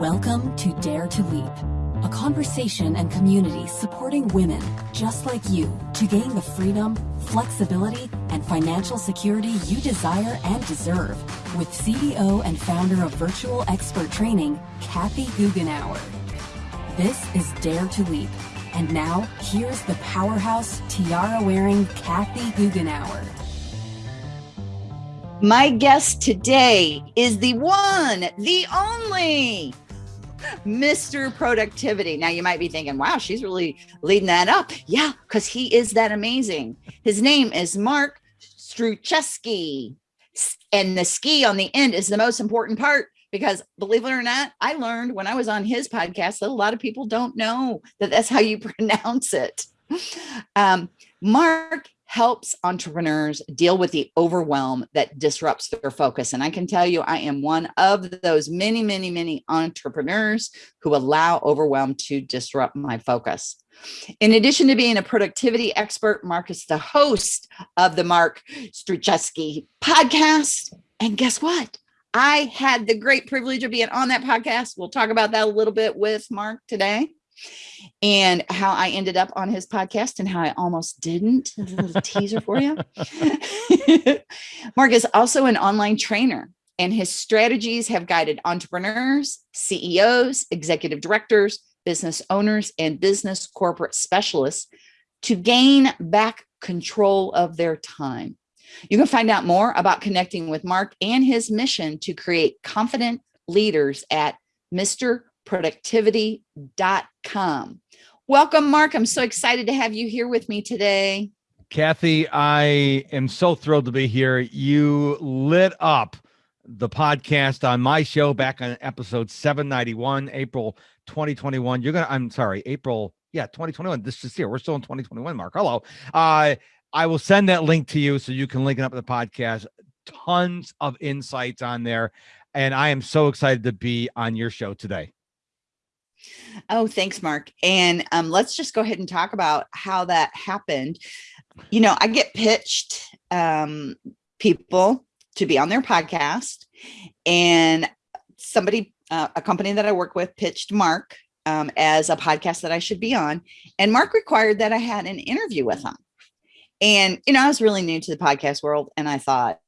Welcome to Dare to Leap, a conversation and community supporting women just like you to gain the freedom, flexibility, and financial security you desire and deserve with CEO and founder of Virtual Expert Training, Kathy Goughenour. This is Dare to Leap. And now, here's the powerhouse tiara-wearing Kathy Goughenour. My guest today is the one, the only Mr. Productivity. Now you might be thinking, wow, she's really leading that up. Yeah, because he is that amazing. His name is Mark Struczewski. And the ski on the end is the most important part because believe it or not, I learned when I was on his podcast that a lot of people don't know that that's how you pronounce it. Um, Mark helps entrepreneurs deal with the overwhelm that disrupts their focus. And I can tell you, I am one of those many, many, many entrepreneurs who allow overwhelm to disrupt my focus. In addition to being a productivity expert, Mark is the host of the Mark Struczewski podcast. And guess what? I had the great privilege of being on that podcast. We'll talk about that a little bit with Mark today and how I ended up on his podcast and how I almost didn't. A little teaser for you. Mark is also an online trainer and his strategies have guided entrepreneurs, CEOs, executive directors, business owners, and business corporate specialists to gain back control of their time. You can find out more about connecting with Mark and his mission to create confident leaders at Mr productivity.com. Welcome, Mark. I'm so excited to have you here with me today. Kathy, I am so thrilled to be here. You lit up the podcast on my show back on episode 791, April 2021. You're going to, I'm sorry, April, yeah, 2021. This is here. We're still in 2021, Mark. Hello. Uh, I will send that link to you so you can link it up to the podcast. Tons of insights on there. And I am so excited to be on your show today. Oh, thanks, Mark. And um, let's just go ahead and talk about how that happened. You know, I get pitched um, people to be on their podcast, and somebody, uh, a company that I work with, pitched Mark um, as a podcast that I should be on. And Mark required that I had an interview with him. And, you know, I was really new to the podcast world, and I thought,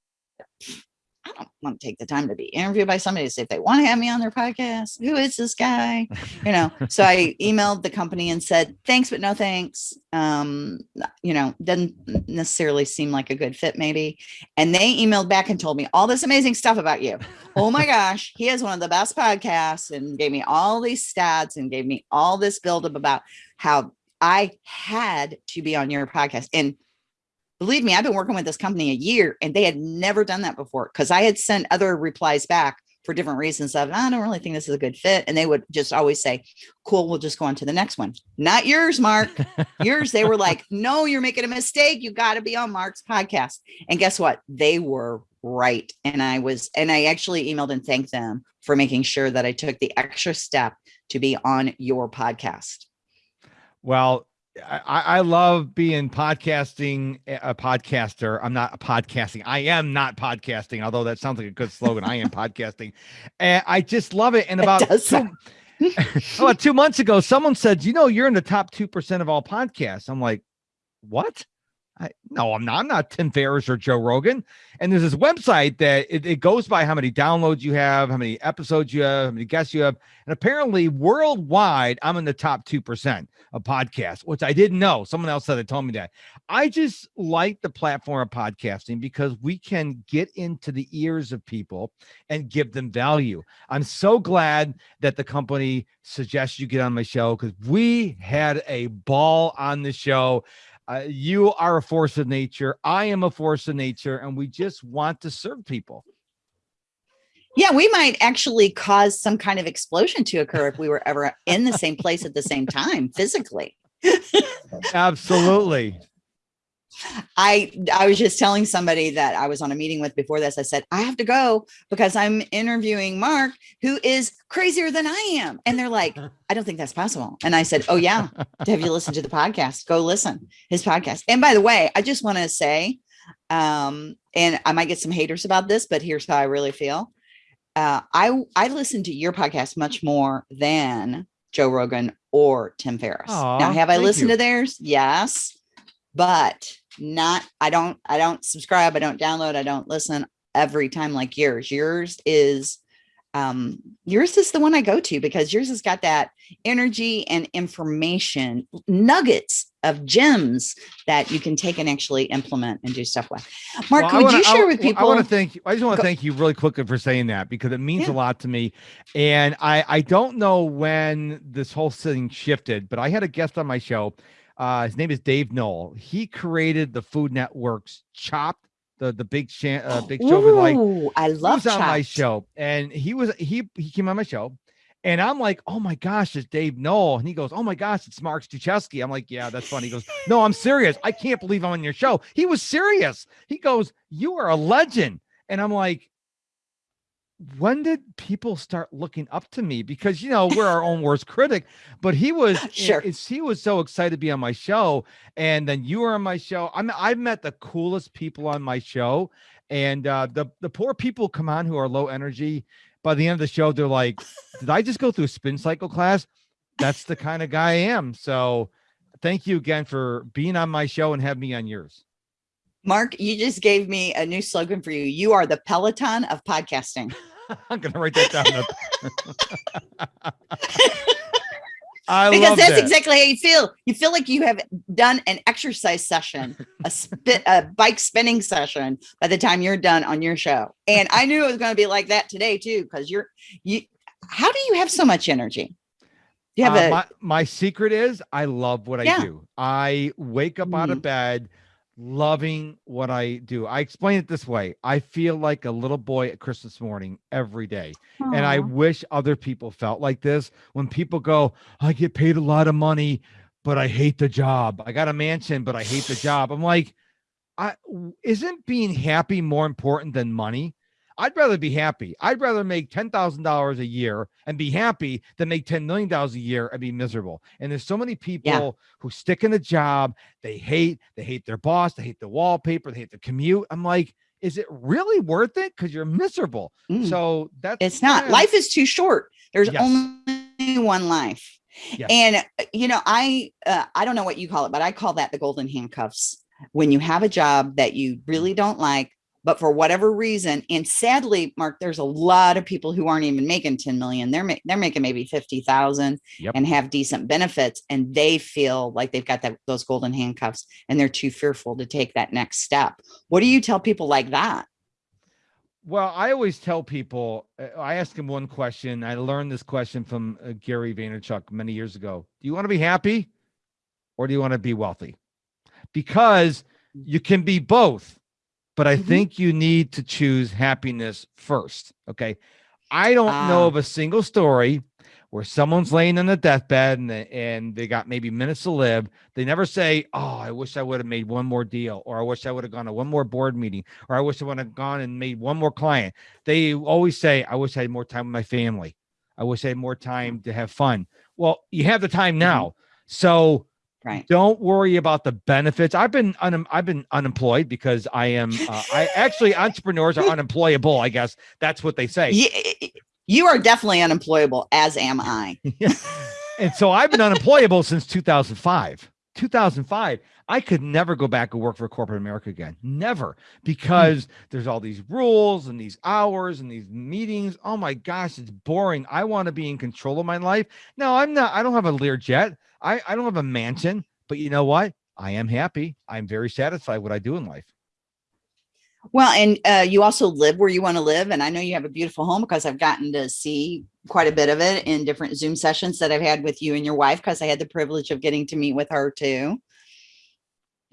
I don't want to take the time to be interviewed by somebody to say if they want to have me on their podcast. Who is this guy? You know, so I emailed the company and said, thanks, but no thanks. Um, you know, doesn't necessarily seem like a good fit, maybe. And they emailed back and told me all this amazing stuff about you. Oh my gosh, he has one of the best podcasts and gave me all these stats and gave me all this buildup about how I had to be on your podcast. And believe me, I've been working with this company a year and they had never done that before because I had sent other replies back for different reasons of I don't really think this is a good fit. And they would just always say, cool, we'll just go on to the next one. Not yours, Mark. yours, they were like, no, you're making a mistake. You got to be on Mark's podcast. And guess what? They were right. And I was, and I actually emailed and thanked them for making sure that I took the extra step to be on your podcast. Well, I, I love being podcasting eh, a podcaster. I'm not a podcasting. I am not podcasting, although that sounds like a good slogan. I am podcasting. And I just love it. And about two, about two months ago, someone said, you know, you're in the top 2% of all podcasts. I'm like, what? I, no, I'm not. I'm not Tim Ferriss or Joe Rogan. And there's this website that it, it, goes by how many downloads you have, how many episodes you have, how many guests you have. And apparently, worldwide, I'm in the top 2% of podcasts, which I didn't know. Someone else said they told me that. I just like the platform of podcasting because we can get into the ears of people and give them value. I'm so glad that the company suggests you get on my show because we had a ball on the show. Uh, you are a force of nature. I am a force of nature, and we just want to serve people. Yeah, we might actually cause some kind of explosion to occur if we were ever in the same place at the same time physically. Absolutely. I I was just telling somebody that I was on a meeting with before this. I said, I have to go because I'm interviewing Mark, who is crazier than I am. And they're like, I don't think that's possible. And I said, Oh, yeah. have you listened to the podcast? Go listen his podcast. And by the way, I just want to say, um, and I might get some haters about this, but here's how I really feel. uh, I I listen to your podcast much more than Joe Rogan or Tim Ferriss. Aw, now, have I listened you. to theirs? Yes, but not. I don't. I don't subscribe. I don't download. I don't listen every time like yours. Yours is um yours is the one i go to because yours has got that energy and information nuggets of gems that you can take and actually implement and do stuff with mark Well, I would wanna- you share wa- with people I want to thank you. I just want to thank you really quickly for saying that because it means Yeah. a lot to me. And I I don't know when this whole thing shifted, but I had a guest on my show. Uh, his name is Dave Noll. He created the Food Network's Chopped, the the big shan- uh, big show with like Ooh, i he love was on my show and he was he he came on my show and I'm like, oh my gosh, it's Dave Noll. And he goes, oh my gosh, it's Mark Struczewski. I'm like, yeah, that's funny. He goes, no, I'm serious. I can't believe I'm on your show. He was serious. He goes, you are a legend. And I'm like, when did people start looking up to me? Because you know we're our own worst critic, but he was Sure. it's, he was so excited to be on my show, and then you were on my show. I'm I've met the coolest people on my show, and uh, the the poor people come on who are low energy. By the end of the show, they're like, "Did I just go through a spin cycle class?" That's the kind of guy I am. So, thank you again for being on my show and have me on yours. Mark you just gave me a new slogan for you. You are the peloton of podcasting. I'm gonna write that down. I because that's that. exactly how you feel. You feel like you have done an exercise session a spit a bike spinning session by the time you're done on your show. And i knew it was going to be like that today too because you're you how do you have so much energy? You have Uh, a my, my secret is I love what I do. I wake up out of bed loving what I do. I explain it this way. I feel like a little boy at Christmas morning every day. And I wish other people felt like this when people go, I get paid a lot of money, but I hate the job. I got a mansion, but I hate the job. I'm like, I isn't being happy more important than money? I'd rather be happy. I'd rather make ten thousand dollars a year and be happy than make ten million dollars a year and be miserable. And there's so many people who stick in a job they hate. They hate their boss. They hate the wallpaper. They hate the commute. I'm like, is it really worth it? Because you're miserable. Mm. So that's it's not yeah. life is too short there's Yes. only one life Yes. and uh, you know i uh, i don't know what you call it but i call that the golden handcuffs when you have a job that you really don't like but for whatever reason and sadly mark there's a lot of people who aren't even making 10 million they're ma- they're making maybe 50,000 Yep. and have decent benefits and they feel like they've got that those golden handcuffs and they're too fearful to take that next step what do you tell people like that Well, I always tell people, uh, I ask them one question. I learned this question from uh, Gary Vaynerchuk many years ago. Do you want to be happy or do you want to be wealthy? Because you can be both, but I Mhm. think you need to choose happiness first. Okay. I don't know Ah. of a single story where someone's laying on a deathbed and they, and they got maybe minutes to live. They never say, "Oh, I wish I would have made one more deal," or "I wish I would have gone to one more board meeting," or "I wish I would have gone and made one more client." They always say, "I wish I had more time with my family. I wish I had more time to have fun." Well, you have the time now, so right don't worry about the benefits. I've been un- I've been unemployed because I am. Uh, I actually entrepreneurs are unemployable. I guess that's what they say. Ye- you are definitely unemployable as am i and so I've been unemployable since 2005. 2005. I could never go back and work for corporate America again. Never. Because there's all these rules and these hours and these meetings. Oh my gosh, it's boring. I want to be in control of my life. No, I'm not. I don't have a Lear jet. I, I don't have a mansion. But you know what? I am happy. I'm very satisfied with what I do in life. Well, and uh, you also live where you want to live. And I know you have a beautiful home because I've gotten to see quite a bit of it in different Zoom sessions that I've had with you and your wife because I had the privilege of getting to meet with her too.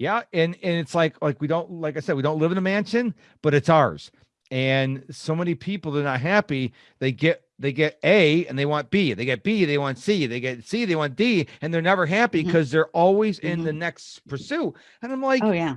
Yeah, and and it's like like we don't like I said we don't live in a mansion, but it's ours. And so many people they're not happy. They get they get A and they want B. They get B, they want C. They get C, they want D, and they're never happy mm-hmm. because they're always in the mm-hmm. next pursuit. And I'm like, Oh, yeah.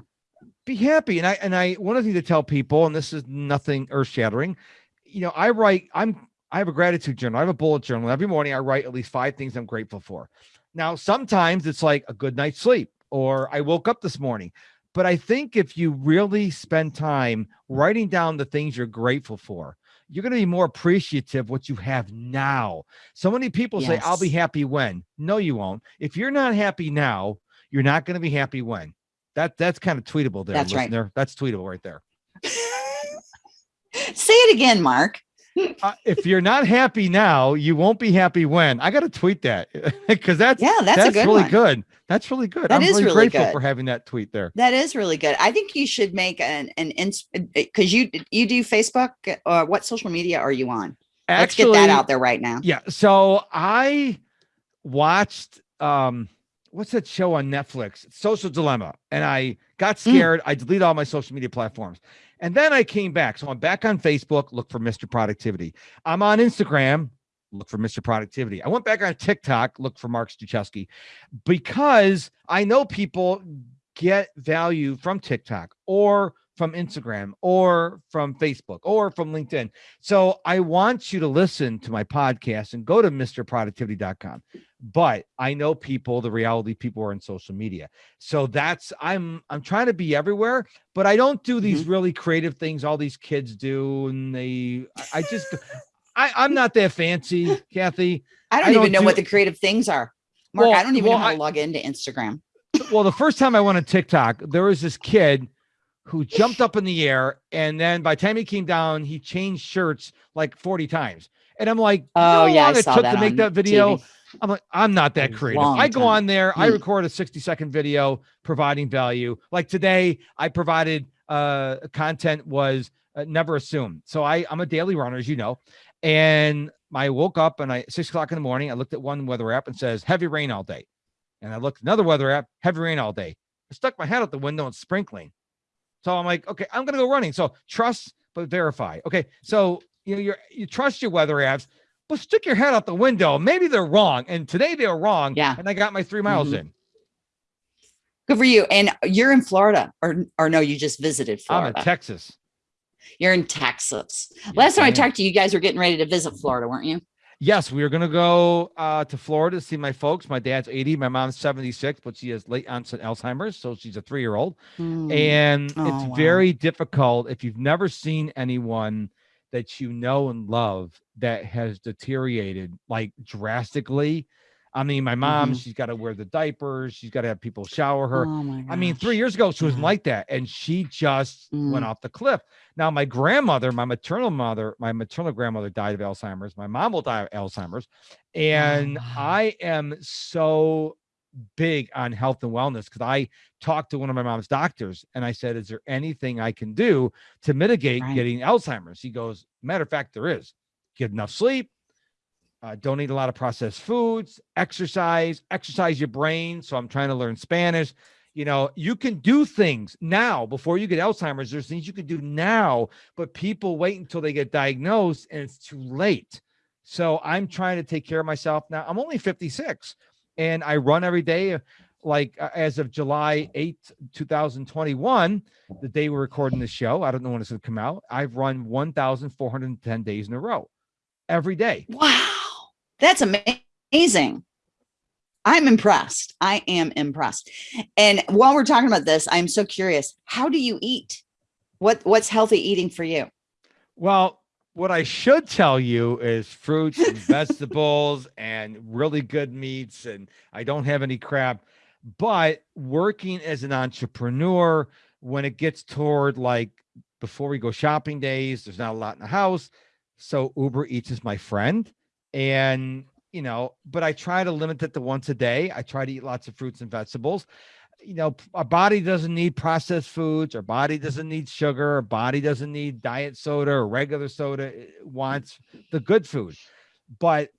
be happy. And I and I one of the things to tell people, and this is nothing earth shattering. You know, I write. I'm I have a gratitude journal. I have a bullet journal. Every morning I write at least five things I'm grateful for. Now sometimes it's like a good night's sleep, or I woke up this morning. But I think if you really spend time writing down the things you're grateful for, you're going to be more appreciative what you have now. So many people say, I'll be happy when. No, you won't. If you're not happy now, you're not going to be happy when. That that's kind of tweetable there. That's right. listener. That's tweetable right there. Say it again, Mark. Uh, if you're not happy now, you won't be happy when. I got to tweet that because that's Yeah, that's, that's, a good really one. good. That's really good. That I'm is really, really grateful good. for having that tweet there. That is really good. I think you should make an an because you you do Facebook or what social media are you on? Let's get that out there right now. Yeah. So I watched um what's that show on Netflix? Social Dilemma. And I got Mm. scared. I deleted all my social media platforms. And then I came back. So I'm back on Facebook, look for Mr. Productivity. I'm on Instagram, look for Mr. Productivity. I went back on TikTok, look for Mark Struczewski, because I know people get value from TikTok or from Instagram or from Facebook or from LinkedIn. So I want you to listen to my podcast and go to mrproductivity.com. But I know people, the reality people are in social media. So that's I'm I'm trying to be everywhere, but I don't do these mm-hmm. really creative things all these kids do. And they I I just I, I'm not that fancy, Kathy. I don't I even don't know do- what the creative things are. Mark, Well- I don't even well, know how I- to log into Instagram. well, the first time I went on TikTok, there was this kid who jumped up in the air, and then by the time he came down, he changed shirts like 40 times. And I'm like, you know Oh how yeah, I long it saw took that to make that video. TV. I'm like, I'm not that creative. long I go time. on there, I Hmm. record a 60 second video providing value. Like today, I provided uh content was uh, never assumed. So I I'm a daily runner, as you know, and I woke up and I six o'clock in the morning. I looked at one weather app and says heavy rain all day, and I looked at another weather app, heavy rain all day. I stuck my head out the window and sprinkling. So I'm like, okay, I'm gonna go running. So trust but verify. Okay, so you know you you trust your weather apps, but stick your head out the window. Maybe they're wrong, and today they were wrong. Yeah. and I got my three miles Mhm. in. Good for you. And you're in Florida, or or no, you just visited I'm Florida. in Texas. you're in Texas. Yes, Last time I am. talked to you, you guys were getting ready to visit Florida, weren't you? Yes, we are going to go uh, to Florida to see my folks. My dad's 80, my mom's 76, but she has late onset Alzheimer's, so she's a three year old. Hmm. And Oh, it's wow. very difficult if you've never seen anyone that you know and love that has deteriorated like drastically. I mean, my mom, Mhm. she's got to wear the diapers, she's got to have people shower her. Oh my I mean, three years ago, she wasn't Yeah. like that. And she just went Mm. off the cliff. Now, my grandmother, my maternal mother, my maternal grandmother died of Alzheimer's. My mom will die of Alzheimer's. And wow. I am so big on health and wellness because I talked to one of my mom's doctors and I said, Is there anything I can do to mitigate Right. getting Alzheimer's? He goes, Matter of fact, there is. Get enough sleep, uh, don't eat a lot of processed foods, exercise, exercise your brain. So I'm trying to learn Spanish. You know, you can do things now before you get Alzheimer's. There's things you can do now, but people wait until they get diagnosed and it's too late. So I'm trying to take care of myself now. I'm only 56 and I run every day. Like uh, as of July 8th, 2021, the day we're recording this show, I don't know when it's going to come out. I've run 1,410 days in a row every day. Wow, that's amazing. I'm impressed. I am impressed. And while we're talking about this, I'm so curious. How do you eat? What what's healthy eating for you? Well, what I should tell you is fruits and vegetables and really good meats, and I don't have any crap. But working as an entrepreneur, when it gets toward like before we go shopping days, there's not a lot in the house. So Uber Eats is my friend. And, you know, but I try to limit it to once a day. I try to eat lots of fruits and vegetables. You know, our body doesn't need processed foods. Our body doesn't need sugar. Our body doesn't need diet soda or regular soda. It wants the good food. But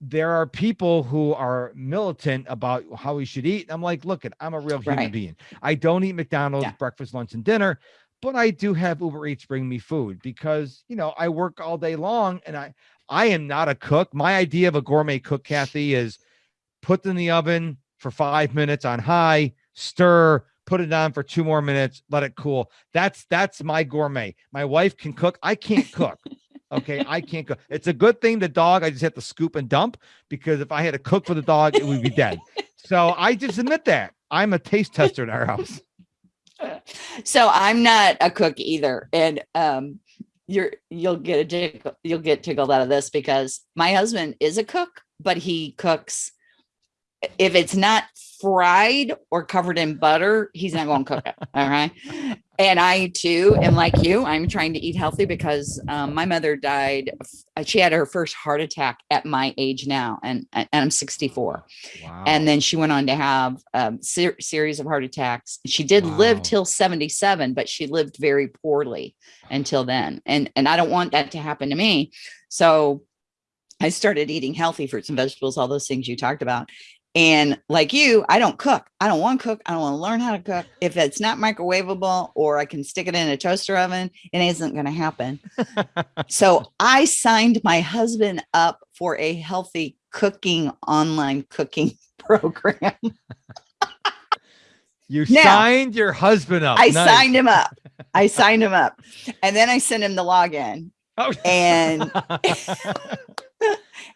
there are people who are militant about how we should eat. I'm like, look, it, I'm a real human Right. being. I don't eat McDonald's Yeah. breakfast, lunch, and dinner, but I do have Uber Eats bring me food because you know I work all day long and I I am not a cook. My idea of a gourmet cook, Kathy, is put in the oven for five minutes on high, stir, put it on for two more minutes, let it cool. That's that's my gourmet. My wife can cook. I can't cook. Okay, I can't cook. It's a good thing the dog. I just have to scoop and dump because if I had to cook for the dog, it would be dead. So I just admit that I'm a taste tester in our house. So I'm not a cook either. And um, you're you'll get a tickle, you'll get tickled out of this because my husband is a cook, but he cooks if it's not fried or covered in butter, he's not going to cook it. All right. And I too am like you. I'm trying to eat healthy because um, my mother died. She had her first heart attack at my age now, and, and I'm 64. Wow. And then she went on to have a um, ser series of heart attacks. She did wow. live till 77, but she lived very poorly until then. And and I don't want that to happen to me. So I started eating healthy fruits and vegetables, all those things you talked about. And like you, I don't cook. I don't want to cook. I don't want to learn how to cook. If it's not microwavable or I can stick it in a toaster oven, it isn't going to happen. so I signed my husband up for a healthy cooking online cooking program. you now, signed your husband up. I nice. signed him up. I signed him up. And then I sent him the login. Oh. And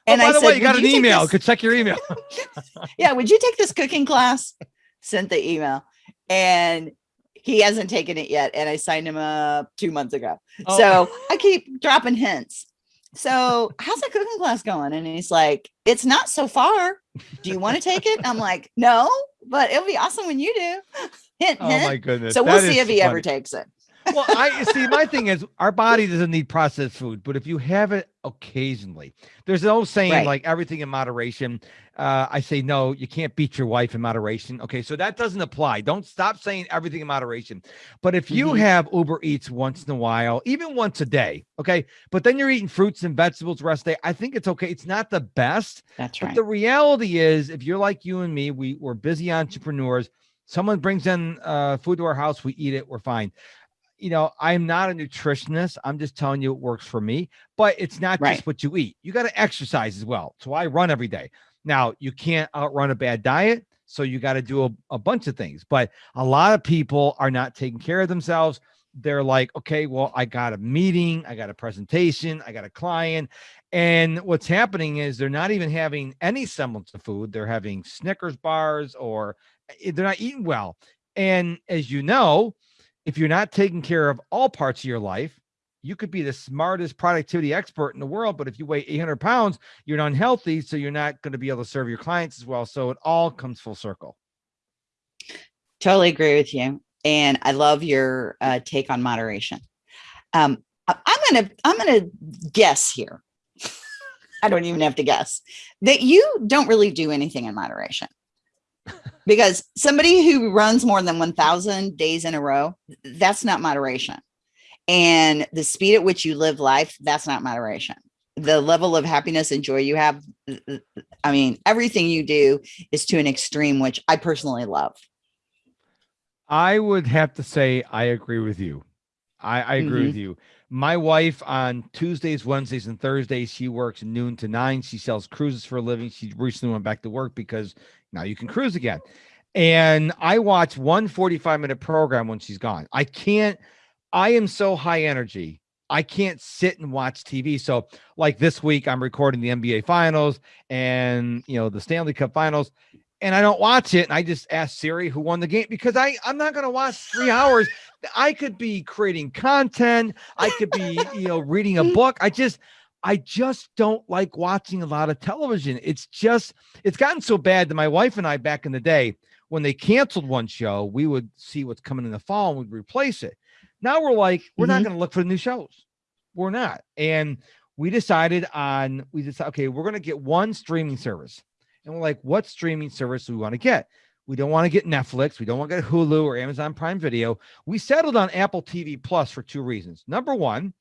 Oh, and oh, by I the said, way, you got an you email. Could check your email. yeah, would you take this cooking class? Sent the email, and he hasn't taken it yet. And I signed him up two months ago. Oh. So I keep dropping hints. So how's that cooking class going? And he's like, it's not so far. Do you want to take it? I'm like, no, but it'll be awesome when you do. Hint, oh my goodness. So we'll see if he funny. ever takes it well, I see. My thing is, our body doesn't need processed food, but if you have it occasionally, there's no saying right. like everything in moderation. Uh, I say no, you can't beat your wife in moderation. Okay, so that doesn't apply. Don't stop saying everything in moderation. But if you mm-hmm. have Uber Eats once in a while, even once a day, okay, but then you're eating fruits and vegetables the rest of the day, I think it's okay. It's not the best. That's right. But the reality is, if you're like you and me, we we're busy entrepreneurs. Someone brings in uh, food to our house, we eat it, we're fine you know, I'm not a nutritionist. I'm just telling you it works for me, but it's not right. just what you eat. You got to exercise as well. So I run every day. Now, you can't outrun a bad diet. So you got to do a, a bunch of things, but a lot of people are not taking care of themselves. They're like, okay, well, I got a meeting, I got a presentation, I got a client. And what's happening is they're not even having any semblance of food. They're having Snickers bars or eh, they're not eating well. And as you know, if you're not taking care of all parts of your life, you could be the smartest productivity expert in the world, but if you weigh 800 pounds, you're unhealthy, so you're not going to be able to serve your clients as well. So it all comes full circle. Totally agree with you, and I love your uh, take on moderation. Um, I'm gonna I'm gonna guess here. I don't even have to guess that you don't really do anything in moderation because somebody who runs more than 1000 days in a row that's not moderation. And the speed at which you live life that's not moderation. The level of happiness and joy you have i mean everything you do is to an extreme which i personally love. I would have to say i agree with you. I, I agree mm -hmm. with you my wife on tuesdays wednesdays and thursdays she works noon to nine she sells cruises for a living she recently went back to work because now you can cruise again. And I watch one 45 minute program when she's gone. I can't, I am so high energy. I can't sit and watch TV. So, like this week, I'm recording the NBA finals and, you know, the Stanley Cup finals and I don't watch it. And I just ask Siri who won the game because I I'm not going to watch three hours. I could be creating content. I could be you know reading a book. I just I just don't like watching a lot of television. It's just, it's gotten so bad that my wife and I back in the day, when they canceled one show, we would see what's coming in the fall and we'd replace it. Now we're like, we're mm-hmm. not going to look for the new shows. We're not. And we decided on, we decided, okay, we're going to get one streaming service. And we're like, what streaming service do we want to get? We don't want to get Netflix. We don't want to get Hulu or Amazon Prime Video. We settled on Apple TV Plus for two reasons. Number one,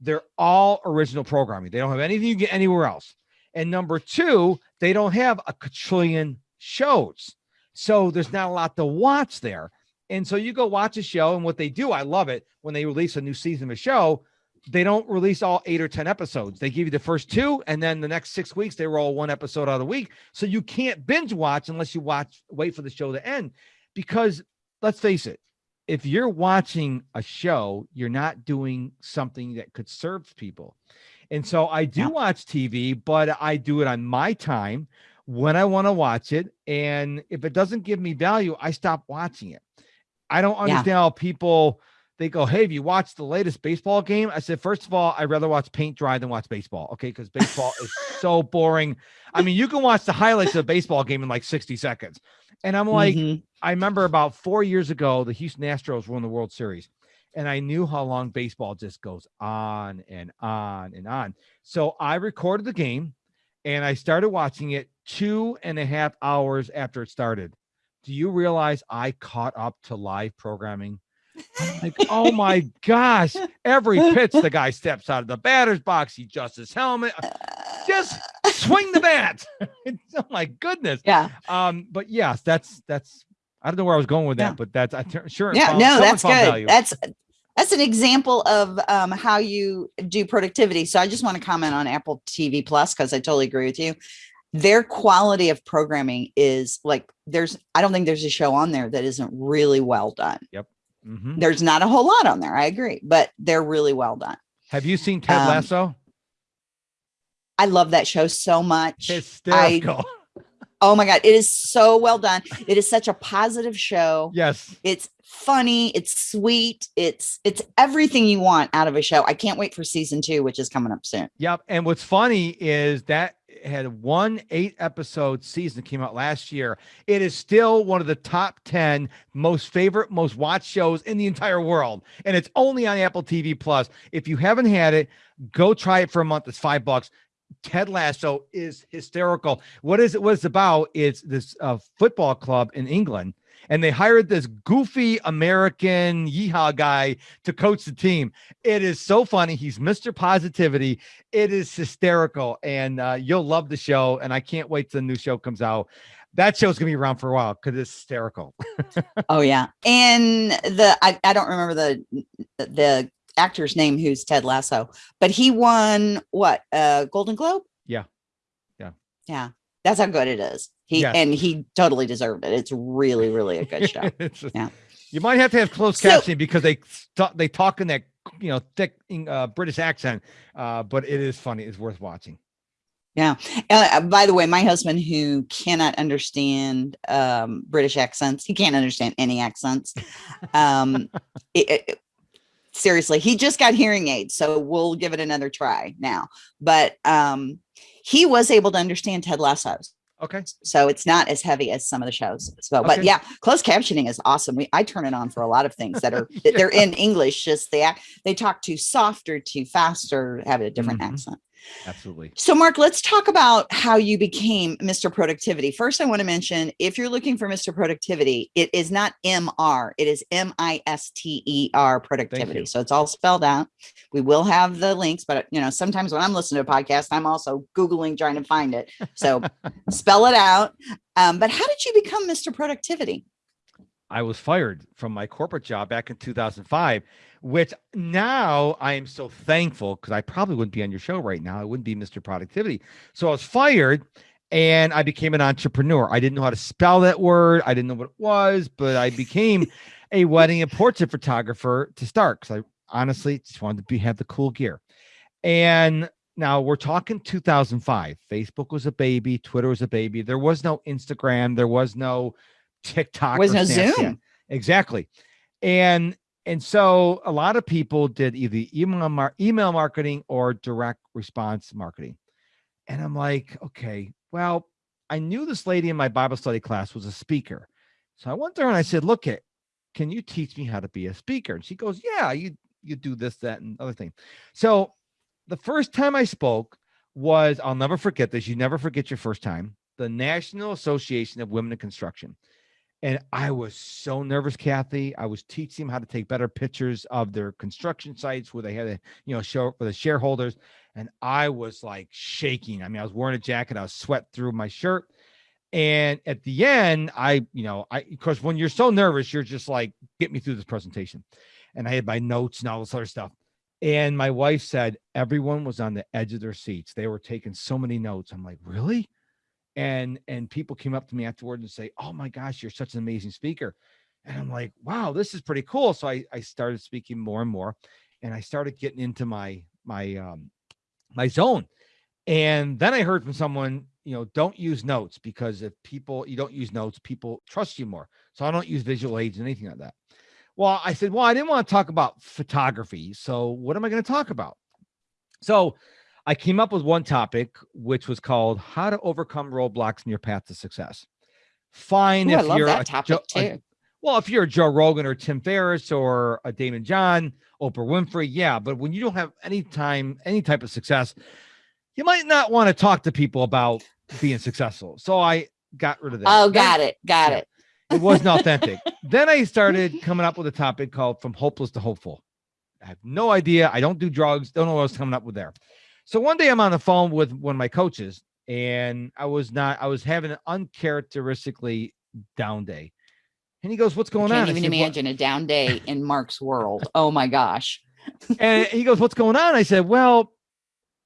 they're all original programming. They don't have anything you get anywhere else. And number two, they don't have a quadrillion shows. So there's not a lot to watch there. And so you go watch a show, and what they do, I love it when they release a new season of a show. They don't release all eight or 10 episodes. They give you the first two, and then the next six weeks, they roll one episode out of the week. So you can't binge watch unless you watch, wait for the show to end. Because let's face it, if you're watching a show, you're not doing something that could serve people. And so I do yeah. watch TV, but I do it on my time when I want to watch it. And if it doesn't give me value, I stop watching it. I don't understand yeah. how people they go, Hey, have you watched the latest baseball game? I said, First of all, I'd rather watch paint dry than watch baseball. Okay. Cause baseball is so boring. I mean, you can watch the highlights of a baseball game in like 60 seconds. And I'm like, Mhm. I remember about four years ago, the Houston Astros won the World Series. And I knew how long baseball just goes on and on and on. So I recorded the game and I started watching it two and a half hours after it started. Do you realize I caught up to live programming? Like, oh my gosh, every pitch the guy steps out of the batter's box, he adjusts his helmet, just swing the bat. oh my goodness. yeah. Um, but yes, that's that's I don't know where I was going with that, Yeah. but that's I sure. Yeah, found- no, that's good. value. That's that's an example of um, how you do productivity. So I just want to comment on Apple TV Plus because I totally agree with you. Their quality of programming is like there's I don't think there's a show on there that isn't really well done. Mhm. There's not a whole lot on there, I agree, but they're really well done. Have you seen Ted Um, Lasso? I love that show so much. Hysterical. Oh my god, it is so well done. It is such a positive show. yes. It's funny, it's sweet, it's it's everything you want out of a show. I can't wait for season 2 which is coming up soon. Yep. And what's funny is that had one eight episode season came out last year. It is still one of the top 10 most favorite, most watched shows in the entire world. And it's only on Apple TV Plus. If you haven't had it, go try it for a month. It's five bucks. Ted Lasso is hysterical. What is it? What it's about? It's this uh, football club in England, and they hired this goofy American yeehaw guy to coach the team. It is so funny. He's Mr. Positivity. It is hysterical, and uh, you'll love the show. And I can't wait till the new show comes out. That show's gonna be around for a while because it's hysterical. Oh yeah. And the I, I don't remember the the actor's name who's Ted Lasso, but he won what? Uh Golden Globe? Yeah. Yeah. Yeah. That's how good it is. He Yes. and he totally deserved it. It's really, really a good show. Just- Yeah. You might have to have closed So- captioning because they they talk in that you know thick uh, British accent, uh, but it is funny. It's worth watching. Uh, by the way, my husband, who cannot understand um, British accents, he can't understand any accents. Um, it- it- seriously, he just got hearing aids, so we'll give it another try now. But um, he was able to understand Ted Lasso's, Okay. so it's not as heavy as some of the shows. So, but yeah, closed captioning is awesome. We I turn it on for a lot of things that are Yeah. they're in English, just they act they talk too soft or too fast or have a different Mhm. accent. Absolutely. So, Mark, let's talk about how you became Mr. Productivity. First, I want to mention if you're looking for Mr. Productivity, it is not MR, it is M I S T E R productivity. So it's all spelled out. We will have the links, but you know, sometimes when I'm listening to a podcast, I'm also Googling trying to find it. So spell it out. Um, but how did you become Mr. Productivity? I was fired from my corporate job back in 2005, which now I am so thankful because I probably wouldn't be on your show right now. I wouldn't be Mr. Productivity. So I was fired and I became an entrepreneur. I didn't know how to spell that word. I didn't know what it was, but I became a wedding and portrait photographer to start because I honestly just wanted to be have the cool gear. And now we're talking 2005. Facebook was a baby, Twitter was a baby. There was no Instagram, there was no TikTok, Was no Snapchat. Zoom. Exactly. And and so a lot of people did either email mar- email marketing or direct response marketing. And I'm like, okay, well, I knew this lady in my Bible study class was a speaker. So I went there and I said, look it, can you teach me how to be a speaker? And she goes, yeah, you you do this, that, and other thing. So the first time I spoke was, I'll never forget this. You never forget your first time. The National Association of Women in Construction. And I was so nervous, Kathy. I was teaching them how to take better pictures of their construction sites where they had to, you know, show for the shareholders. And I was like shaking. I mean, I was wearing a jacket, I was sweat through my shirt. And at the end, I, you know, I, because when you're so nervous, you're just like, get me through this presentation. And I had my notes and all this other stuff. And my wife said everyone was on the edge of their seats. They were taking so many notes. I'm like, really? And and people came up to me afterward and say, "Oh my gosh, you're such an amazing speaker." And I'm like, "Wow, this is pretty cool." So I I started speaking more and more, and I started getting into my my um my zone. And then I heard from someone, you know, don't use notes because if people you don't use notes, people trust you more. So I don't use visual aids and anything like that. Well, I said, well, I didn't want to talk about photography. So what am I going to talk about? So I came up with one topic, which was called how to overcome roadblocks in your path to success. Fine Ooh, if you're a topic Jo- a- well, if you're a Joe Rogan or Tim Ferriss or a Daymond John, Oprah Winfrey, yeah. But when you don't have any time, any type of success, you might not want to talk to people about being successful. So I got rid of that. Oh, got it. Got yeah. it. it wasn't authentic. then I started coming up with a topic called From Hopeless to Hopeful. I have no idea. I don't do drugs. Don't know what I was coming up with there. So one day I'm on the phone with one of my coaches, and I was not, I was having an uncharacteristically down day. And he goes, What's going Can't on? I even said, "What-" imagine a down day in Mark's world. Oh my gosh. and he goes, What's going on? I said, Well,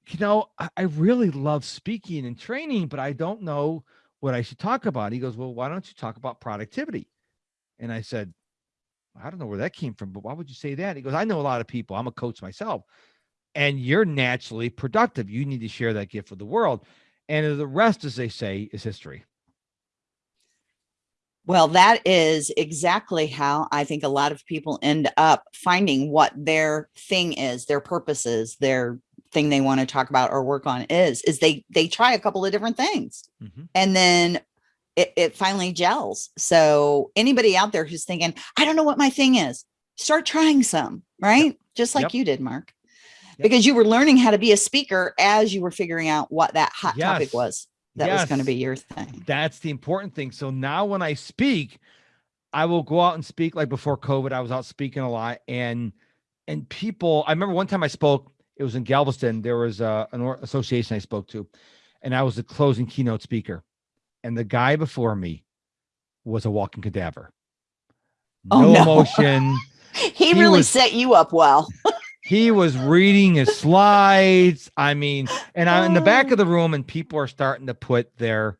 you know, I, I really love speaking and training, but I don't know what I should talk about. He goes, Well, why don't you talk about productivity? And I said, I don't know where that came from, but why would you say that? He goes, I know a lot of people. I'm a coach myself, and you're naturally productive. You need to share that gift with the world. And the rest, as they say, is history. Well, that is exactly how I think a lot of people end up finding what their thing is, their purpose is, their thing they want to talk about or work on is, is they they try a couple of different things Mhm. and then it, it finally gels. So anybody out there who's thinking, I don't know what my thing is, start trying some, right? Just like Yep. you did, Mark. Yep. Because you were learning how to be a speaker as you were figuring out what that hot Yes. topic was that was going to be your thing. That's the important thing. So now when I speak, I will go out and speak like before COVID, I was out speaking a lot and and people, I remember one time I spoke, it was in Galveston, there was a, an association I spoke to and I was the closing keynote speaker. And the guy before me was a walking cadaver. Oh, no, no. emotion. He, He really was- set you up well. he was reading his slides. I mean, and I'm in the back Oh. of the oh. room, and people are starting to put their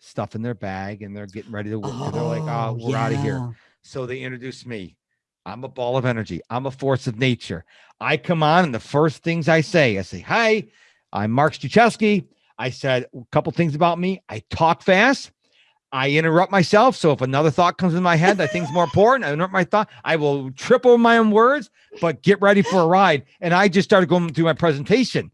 stuff in their bag and they're getting ready to work. They're like, oh, oh we're out of here. So they introduced me. I'm a ball of energy. I'm a force of nature. I come on, and the first things I say, I say, Hi, I'm Mark Struczewski. I said a couple things about me. I talk fast. I interrupt myself. So if another thought comes in my head that thing's more important, I interrupt my thought. I will trip over my own words, but get ready for a ride. And I just started going through my presentation.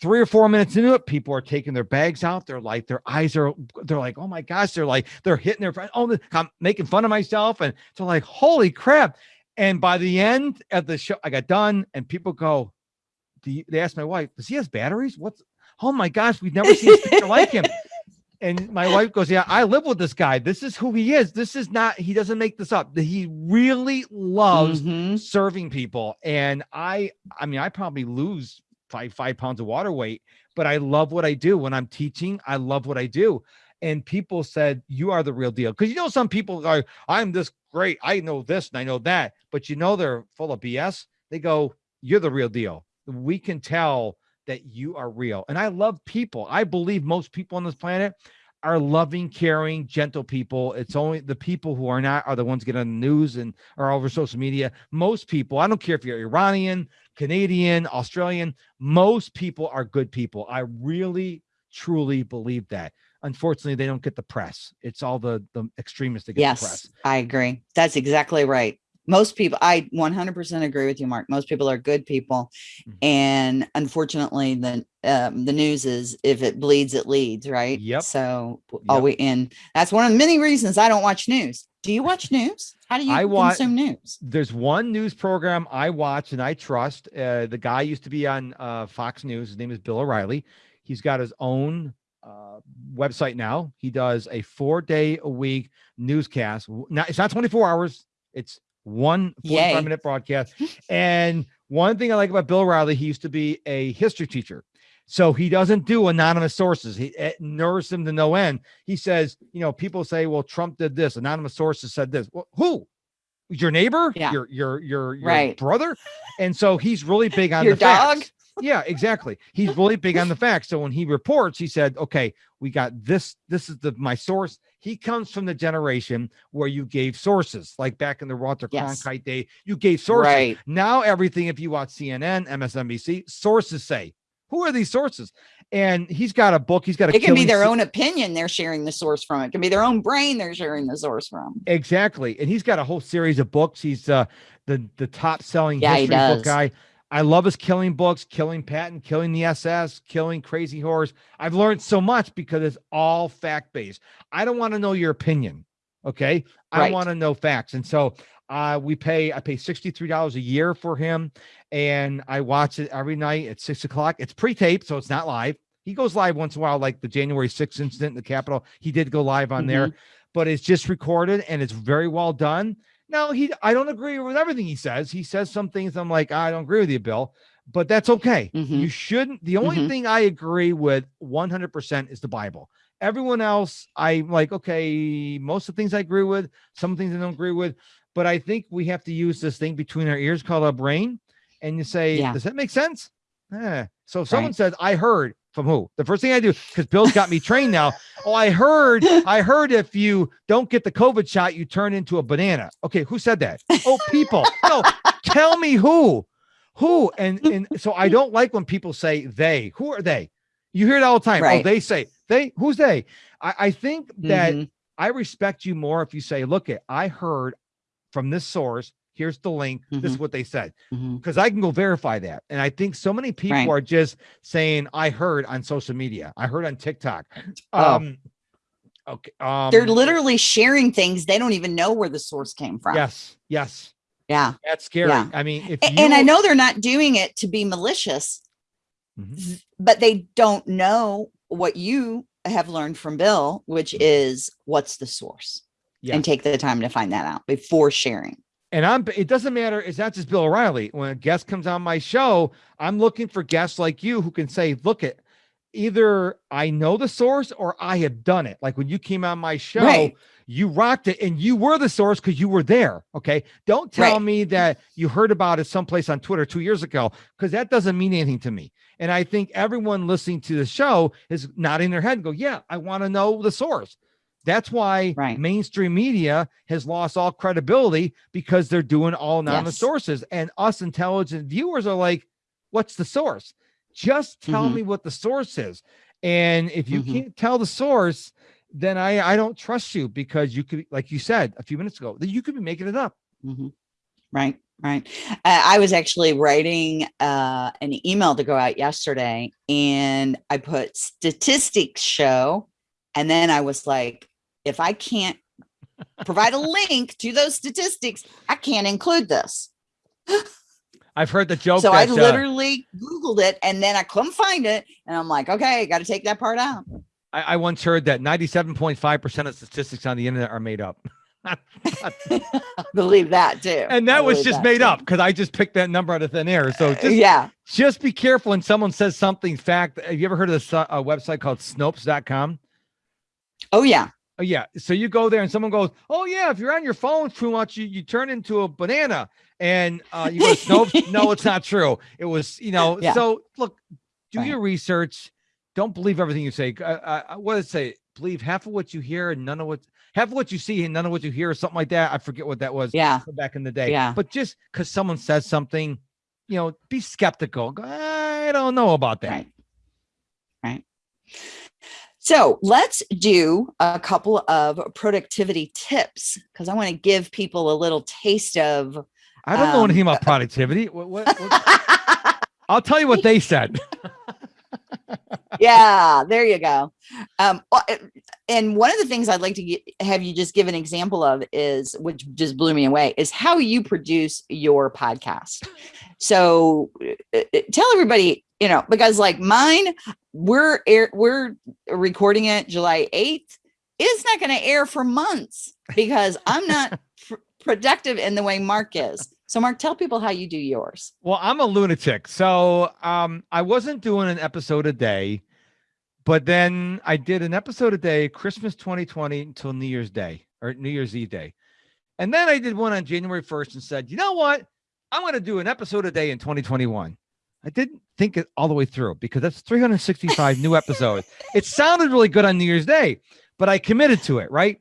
Three or four minutes into it, people are taking their bags out. They're like, their eyes are, they're like, oh my gosh, they're like, they're hitting their, friend. oh, I'm making fun of myself. And they're like, holy crap. And by the end of the show, I got done, and people go, they asked my wife, does he has batteries? What's, oh my gosh, we've never seen a speaker like him. And my wife goes, Yeah, I live with this guy. This is who he is. This is not, he doesn't make this up. He really loves Mhm. serving people. And I, I mean, I probably lose five, five pounds of water weight, but I love what I do. When I'm teaching, I love what I do. And people said, You are the real deal. Because you know, some people are, I'm this great. I know this and I know that, but you know, they're full of BS. They go, You're the real deal. We can tell that you are real. And I love people. I believe most people on this planet are loving, caring, gentle people. It's only the people who are not are the ones getting on the news and are over social media. Most people, I don't care if you're Iranian, Canadian, Australian, most people are good people. I really, truly believe that. Unfortunately, they don't get the press. It's all the the extremists that get the press. Yes, I agree. That's exactly right. Most people, I 100% agree with you, Mark. Most people are good people, Mhm. and unfortunately, the um, the news is if it bleeds, it leads, right? Yep. So Yep. all we and that's one of the many reasons I don't watch news. Do you watch news? How do you I wa- consume news? there's one news program I watch and I trust. Uh, the guy used to be on uh, Fox News. His name is Bill O'Reilly. He's got his own uh, website now. He does a four day a week newscast. Now it's not 24 hours. It's one 45 Yay. minute broadcast. and one thing I like about Bill O'Reilly, he used to be a history teacher. So he doesn't do anonymous sources. He eh, it nerves him to no end. He says, you know, people say, well, Trump did this. Anonymous sources said this. Well, who? Your neighbor? Yeah. Your your your, your Right. brother? And so he's really big on Your the facts. Yeah, exactly. He's really big on the facts. So when he reports, he said, "Okay, we got this. This is the my source." He comes from the generation where you gave sources, like back in the Walter Yes. Cronkite day, you gave sources. Right. Now everything, if you watch CNN, MSNBC, sources say, "Who are these sources?" and he's got a book. He's got a. It can be their own opinion they're sharing the source from. It can be their own brain they're sharing the source from. Exactly, and he's got a whole series of books. He's uh, the the top selling Yeah, history book guy. I love his killing books, Killing Patton, Killing the SS, Killing Crazy Horse. I've learned so much because it's all fact based. I don't want to know your opinion. Okay. I want to know facts. And so uh, we pay, I pay $63 a year for him. And I watch it every night at six o'clock. It's pre taped, so it's not live. He goes live once in a while, like the January 6th incident in the Capitol. He did go live on there, but it's just recorded and it's very well done. Now he I don't agree with everything he says. He says some things I'm like, I don't agree with you, Bill, but that's okay. Mhm. You shouldn't. The only Mhm. thing I agree with 100% is the Bible. Everyone else, I'm like, okay, most of the things I agree with, some things I don't agree with, but I think we have to use this thing between our ears called our brain and you say, Yeah. does that make sense? Eh. So if someone Right. says, I heard from who? The first thing I do, because Bill's got me trained now. Oh, I heard, I heard if you don't get the COVID shot, you turn into a banana. Okay, who said that? Oh, people. No, tell me who. Who? And and so I don't like when people say they. Who are they? You hear it all the time. Oh, they say they. Who's they? I, I think that Mhm. I respect you more if you say, look, it, I heard from this source. Here's the link. This is what they said because I can go verify that. And I think so many people Right. are just saying, I heard on social media, I heard on TikTok. Oh. Um, okay. Um, they're literally sharing things they don't even know where the source came from. yes, yes. Yeah. That's scary. Yeah. I mean, if A- you, and I know they're not doing it to be malicious, Mhm. but they don't know what you have learned from Bill, which is what's the source, Yeah. and take the time to find that out before sharing. And I'm it doesn't matter, it's not just Bill O'Reilly. When a guest comes on my show, I'm looking for guests like you who can say, look at either I know the source or I have done it. Like when you came on my show, Right. you rocked it and you were the source because you were there. Okay. Don't tell Right. me that you heard about it someplace on Twitter two years ago, because that doesn't mean anything to me. And I think everyone listening to the show is nodding their head and go, Yeah, I want to know the source. That's why Right. mainstream media has lost all credibility because they're doing all anonymous Yes. sources. And us intelligent viewers are like, What's the source? Just tell Mhm. me what the source is. And if you Mhm. can't tell the source, then I I don't trust you because you could, like you said a few minutes ago, that you could be making it up. Mhm. Right, right. Uh, I was actually writing uh, an email to go out yesterday, and I put statistics show, and then I was like, if I can't provide a link to those statistics, I can't include this. I've heard the joke. so I that, uh, literally Googled it, and then I couldn't find it, and I'm like, okay, got to take that part out. I, I once heard that 97.5% of statistics on the internet are made up. Believe that too. and that was just that, made too. up because I just picked that number out of thin air. So Uh, just, yeah. just be careful when someone says something fact. Have you ever heard of this uh, a website called Snopes.com? Oh yeah. Oh yeah. So you go there and someone goes, "Oh yeah, if you're on your phone too much, you, you turn into a banana." And uh, you go, "Snopes." no, it's not true. It was, you know. Yeah. So look, do Right. your research. Don't believe everything you say. I uh, what does it say? Believe half of what you hear and none of what half of what you see and none of what you hear, or something like that. I forget what that was Yeah. back in the day. Yeah. But just because someone says something, you know, be skeptical. Go, I don't know about that. Right. Right. So let's do a couple of productivity tips because I want to give people a little taste of. I don't know Um, anything about productivity. What, what, what- I'll tell you what they said. yeah, there you go. Um, and one of the things I'd like to get, have you just give an example of is, which just blew me away, is how you produce your podcast. So uh, uh, tell everybody, you know, because like mine, we're air, we're recording it July 8th. It's not going to air for months because I'm not pr- productive in the way Mark is. So Mark, tell people how you do yours. Well, I'm a lunatic. So um, I wasn't doing an episode a day, but then I did an episode a day, Christmas 2020 until New Year's Day or New Year's Eve day. And then I did one on January 1st and said, you know what? I'm going to do an episode a day in 2021. I didn't think it all the way through because that's 365 new episodes. It sounded really good on New Year's Day, but I committed to it, right?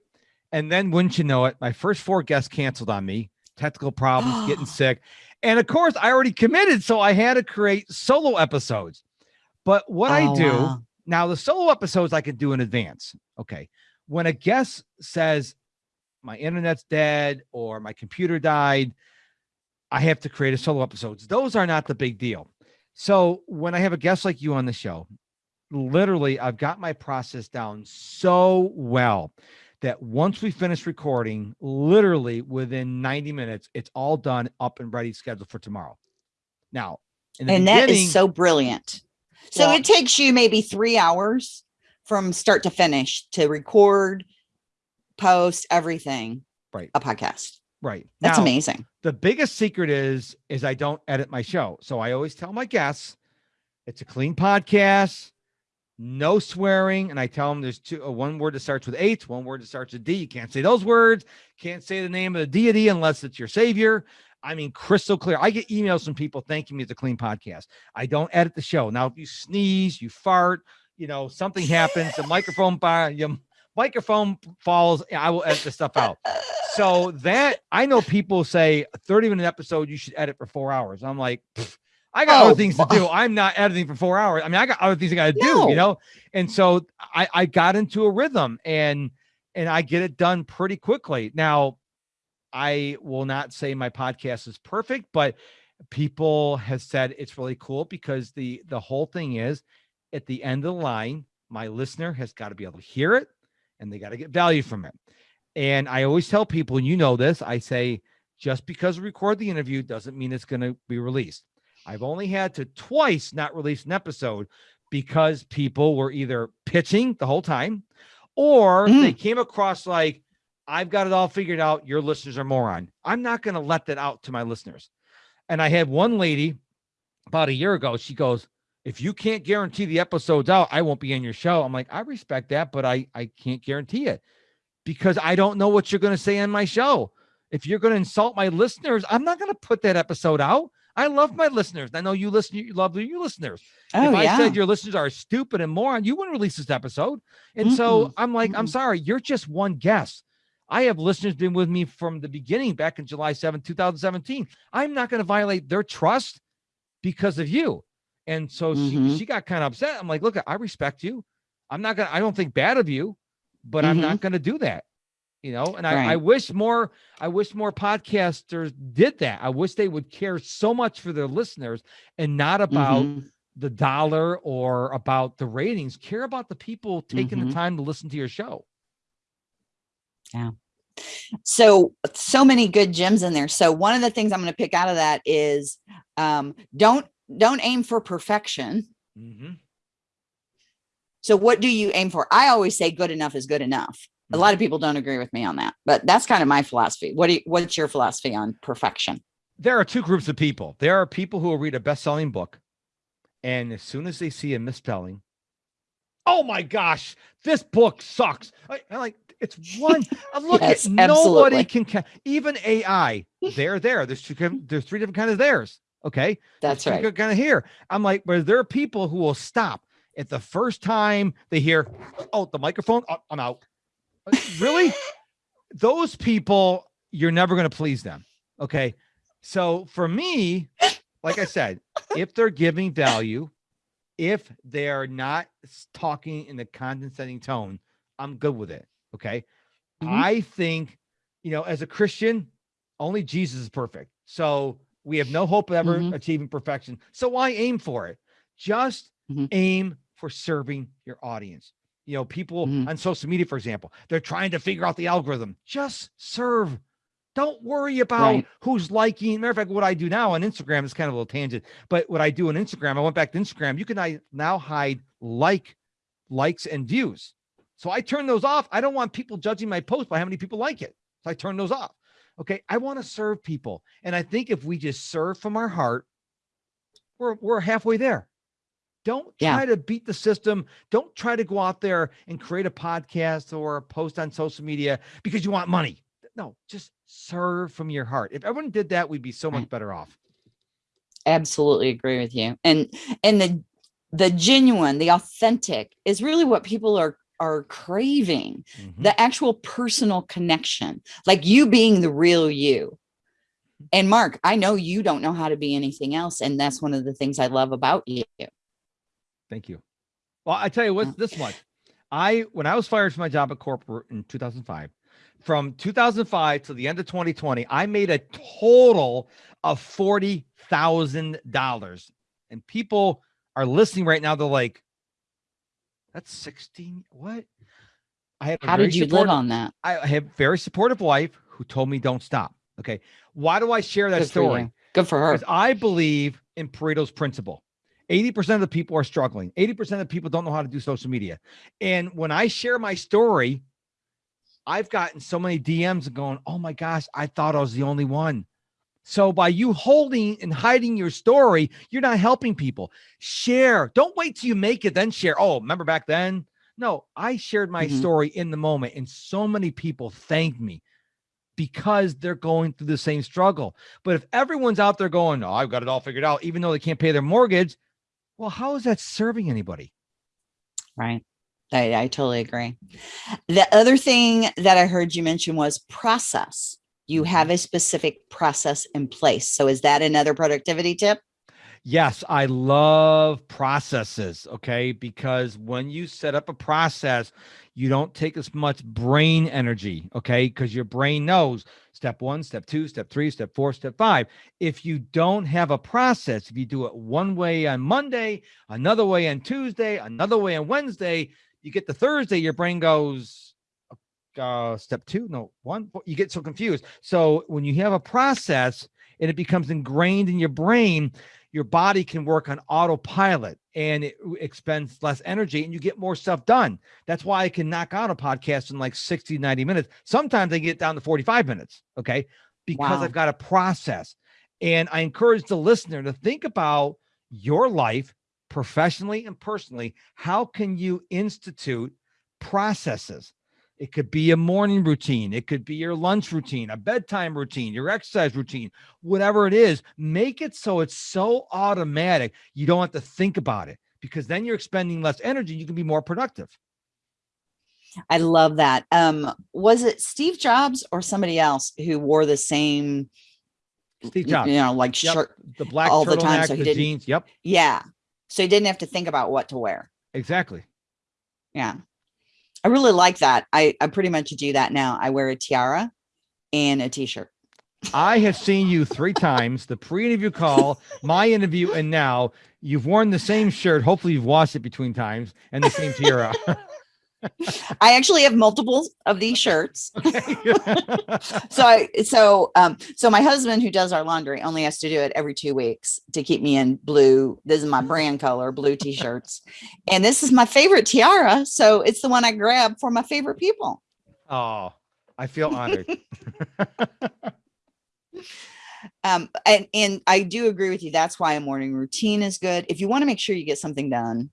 And then wouldn't you know it, my first four guests canceled on me, technical problems, getting sick. And of course, I already committed, so I had to create solo episodes. But what I Oh, do wow. now, the solo episodes I can do in advance. Okay. When a guest says my internet's dead or my computer died, I have to create a solo episodes. Those are not the big deal. So when I have a guest like you on the show, literally I've got my process down so well that once we finish recording, literally within 90 minutes, it's all done up and ready scheduled for tomorrow. Now, And that is so brilliant. So Well- it takes you maybe three hours from start to finish to record, post everything. Right. A podcast. Right. That's Now, amazing. the biggest secret is is I don't edit my show. So I always tell my guests it's a clean podcast, no swearing, and I tell them there's two uh, one word that starts with H, one word that starts with D. You can't say those words. Can't say the name of the deity unless it's your savior. I mean, crystal clear. I get emails from people thanking me it's a clean podcast. I don't edit the show. Now, if you sneeze, you fart, you know, something happens, the microphone bar, your microphone falls, I will edit the stuff out so that I know people say 30 minute episode, you should edit for four hours. I'm like, I got Oh, other things to do. I'm not editing for four hours. I mean, I got other things I got to do, you know? And so I, I got into a rhythm and, and I get it done pretty quickly. Now, I will not say my podcast is perfect, but people have said it's really cool because the, the whole thing is at the end of the line, my listener has got to be able to hear it and they got to get value from it. And I always tell people, and you know this, I say, just because we record the interview doesn't mean it's going to be released. I've only had to twice not release an episode because people were either pitching the whole time or Mm. they came across like, I've got it all figured out. Your listeners are moron. I'm not going to let that out to my listeners. And I had one lady about a year ago. She goes, if you can't guarantee the episode's out, I won't be in your show. I'm like, I respect that, but I, I can't guarantee it because I don't know what you're going to say on my show. If you're going to insult my listeners, I'm not going to put that episode out. I love my listeners. I know you listen, you love your listeners. Oh if I yeah. said your listeners are stupid and moron, you wouldn't release this episode. And so Mm-mm. I'm like, I'm sorry, you're just one guest. I have listeners been with me from the beginning back in July 7, 2017. I'm not going to violate their trust because of you. And so she, Mhm. she got kind of upset. I'm like, look, I respect you. I'm not going to, I don't think bad of you, but I'm not going to do that. You know, and I, I Mm-hmm. Wish more, I wish more podcasters did that. I wish they would care so much for their listeners and not about Mhm. the dollar or about the ratings. Care about the people taking the Mhm. time to listen to your show. Yeah. So so many good gems in there so one of the things i'm going to pick out of that is um don't don't aim for perfection Mhm. so what do you aim for i always say good enough is good enough a Mhm. lot of people don't agree with me on that but that's kind of my philosophy what do you what's your philosophy on perfection There are two groups of people. There are people who will read a best-selling book, and as soon as they see a misspelling, oh my gosh, this book sucks. I, I like it's one. uh, Look Yes, at nobody can even AI. They're there. There's two. There's three different kinds of theirs. Okay, that's right Kind of hear. I'm like, but there are people who will stop at the first time they hear, oh, the microphone. Oh, I'm out. Uh, really? Those people, you're never going to please them. Okay. So for me, like I said, if they're giving value, if they're not talking in the condescending tone, I'm good with it. Okay. Mhm. I think, you know, as a Christian, only Jesus is perfect. So we have no hope of ever Mhm. achieving perfection. So why aim for it? Just Mhm. aim for serving your audience. You know, people Mhm. on social media, for example, they're trying to figure out the algorithm. Just serve. Don't worry about Right. who's liking. Matter of fact, what I do now on Instagram is kind of a little tangent, but what I do on Instagram, I went back to Instagram. You can now hide like, likes, and views. So I turn those off. I don't want people judging my post by how many people like it. So I turn those off. Okay. I want to serve people. And I think if we just serve from our heart, we're we're halfway there. Don't Yeah. try to beat the system. Don't try to go out there and create a podcast or a post on social media because you want money. No, just serve from your heart. If everyone did that, we'd be so much better off. absolutely agree with you and and the the genuine the authentic is really what people are are craving Mhm. the actual personal connection like you being the real you and mark i know you don't know how to be anything else and that's one of the things i love about you Thank you. Well, I tell you what's this much. I when I was fired from my job at corporate in 2005, from 2005 to the end of 2020, I made a total of forty thousand dollars. And people are listening right now. They're like, "That's 16. What?" I have. How did you live on that? I have very supportive wife who told me don't stop. Okay, why do I share that Good story? For Good for her. Because I believe in Pareto's principle. 80% of the people are struggling. 80% of the people don't know how to do social media. And when I share my story, I've gotten so many DMs going, oh my gosh, I thought I was the only one. So by you holding and hiding your story, you're not helping people. Share. Don't wait till you make it, then share. Oh, remember back then? No, I shared my mm -hmm. story in the moment, and so many people thanked me because they're going through the same struggle. But if everyone's out there going, oh, I've got it all figured out, even though they can't pay their mortgage, well, how is that serving anybody? Right. I, I totally agree. The other thing that I heard you mention was process. You mm-hmm. have a specific process in place. So is that another productivity tip? Yes, I love processes. Okay. Because when you set up a process, you don't take as much brain energy. Okay. Because your brain knows step one, step two, step three, step four, step five. If you don't have a process, if you do it one way on Monday, another way on Tuesday, another way on Wednesday, you get to Thursday, your brain goes, uh, step two, no, one, you get so confused. So when you have a process and it becomes ingrained in your brain, your body can work on autopilot and it expends less energy and you get more stuff done. That's why I can knock out a podcast in like 60, 90 minutes. Sometimes I get down to 45 minutes. Okay. Because wow. I've got a process. And I encourage the listener to think about your life professionally and personally. How can you institute processes? It could be a morning routine. It could be your lunch routine, a bedtime routine, your exercise routine, whatever it is. Make it so it's so automatic. You don't have to think about it because then you're expending less energy. You can be more productive. I love that. Um, was it Steve Jobs or somebody else who wore the same, Steve Jobs, you know, like yep. shirt the black all the time. So he the jeans. Yep. Yeah. So he didn't have to think about what to wear. Exactly. Yeah. I really like that. I, I pretty much do that now. I wear a tiara and a t-shirt. I have seen you three times, the pre-interview call, my interview, and now you've worn the same shirt. Hopefully you've washed it between times and the same tiara. I actually have multiple of these shirts. so I, so, um, so my husband who does our laundry only has to do it every two weeks to keep me in blue. This is my brand color, blue t-shirts. And this is my favorite tiara. So it's the one I grab for my favorite people. Oh, I feel honored. um, and, and I do agree with you. That's why a morning routine is good. If you want to make sure you get something done,